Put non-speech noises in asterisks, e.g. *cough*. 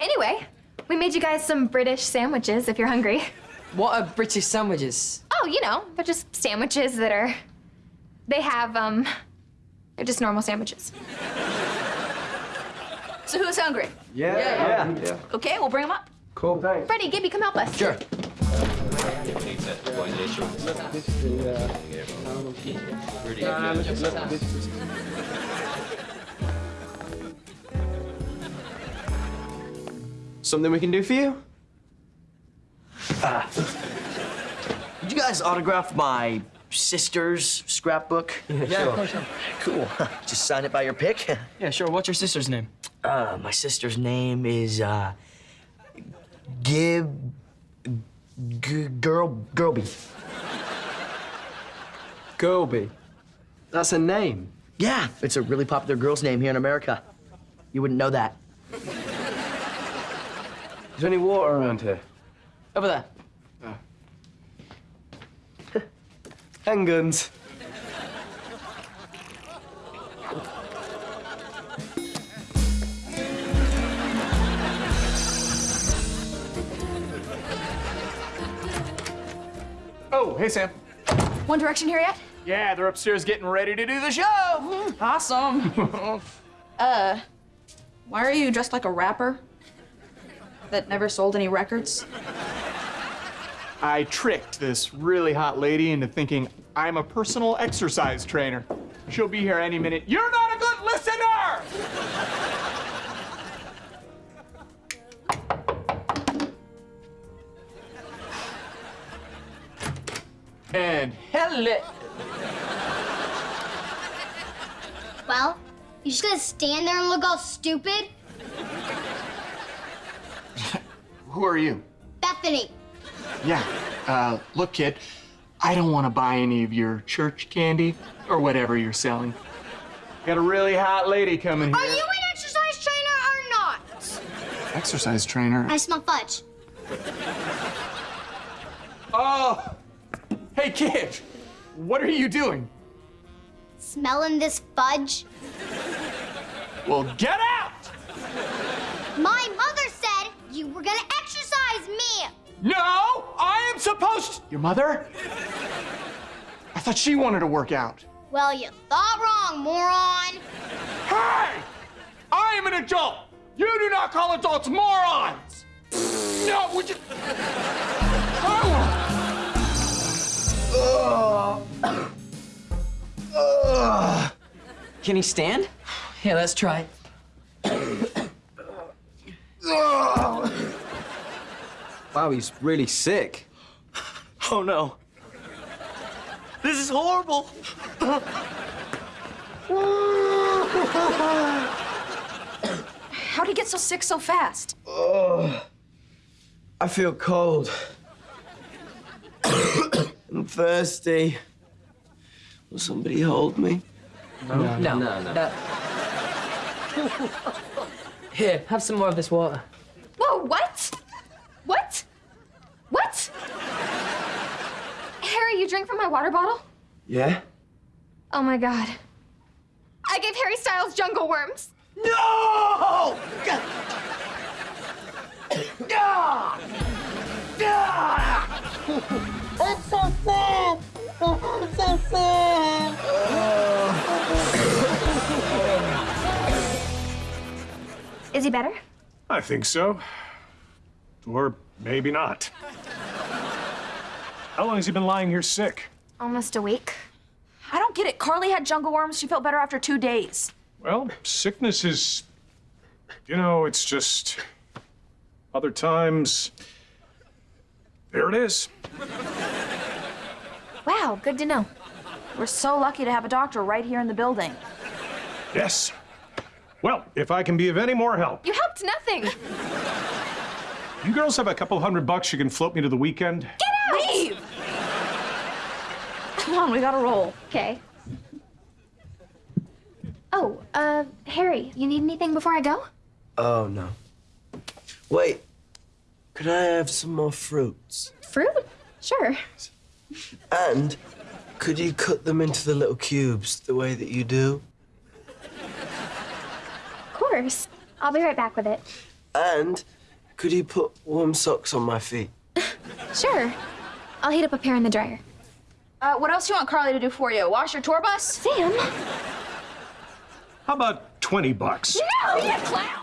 Anyway, we made you guys some British sandwiches if you're hungry. What are British sandwiches? Oh, you know, they're just sandwiches that are. They have, um. They're just normal sandwiches. So who's hungry? Yeah, yeah. yeah. Okay, we'll bring them up. Cool, thanks. Freddie, Gibby, come help us. Sure. Something we can do for you? Uh, Would you guys autograph my sister's scrapbook? Yeah, of course. Cool. *laughs* Just sign it by your pick. Yeah, sure. What's your sister's name? Uh, my sister's name is uh, Gib G- Girl Girlby. Girlby. That's a name. Yeah, it's a really popular girl's name here in America. You wouldn't know that. Is there any water around here? Over there. *laughs* Handguns. Oh, hey, Sam. One Direction here yet? Yeah, they're upstairs getting ready to do the show. Awesome. *laughs* uh, why are you dressed like a rapper that never sold any records? I tricked this really hot lady into thinking I'm a personal exercise trainer. She'll be here any minute. You're not a good listener! and hello. Well, you just gonna stand there and look all stupid? *laughs* Who are you? Bethany. Yeah. Uh, look, kid, I don't want to buy any of your church candy or whatever you're selling. Got a really hot lady coming here. Are you an exercise trainer or not? Exercise trainer. I smell fudge. Oh, hey, kid, what are you doing? Smelling this fudge? Well, get out! My mother were gonna exercise me. No, I am supposed. Your mother? I thought she wanted to work out. Well, you thought wrong, moron. Hey! I am an adult. You do not call adults morons. No, would you? Oh. Can he stand? Yeah, let's try. Wow, he's really sick. Oh no. This is horrible. How'd he get so sick so fast? Oh, I feel cold. I'm thirsty. Will somebody hold me? No, no, no. no Here, have some more of this water. Whoa, what? What? What? Harry, you drink from my water bottle? Yeah? Oh my god. I gave Harry Styles jungle worms. No! Is he better? I think so. Or maybe not. How long has he been lying here sick? Almost a week. I don't get it. Carly had jungle worms. She felt better after two days. Well, sickness is. You know, it's just. Other times. There it is. Wow, good to know. We're so lucky to have a doctor right here in the building. Yes. Well, if I can be of any more help, You helped nothing. you girls have a couple hundred bucks you can float me to the weekend? Get out! Leave! Come on, we gotta roll. Okay. Oh, uh, Harry, you need anything before I go? Oh, no. Wait. Could I have some more fruits? Fruit? Sure. And could you cut them into the little cubes the way that you do? Of course. I'll be right back with it. And could you put warm socks on my feet? *laughs* Sure. I'll heat up a pair in the dryer. Uh, what else do you want Carly to do for you? Wash your tour bus? Sam? How about 20 bucks? No, you clown!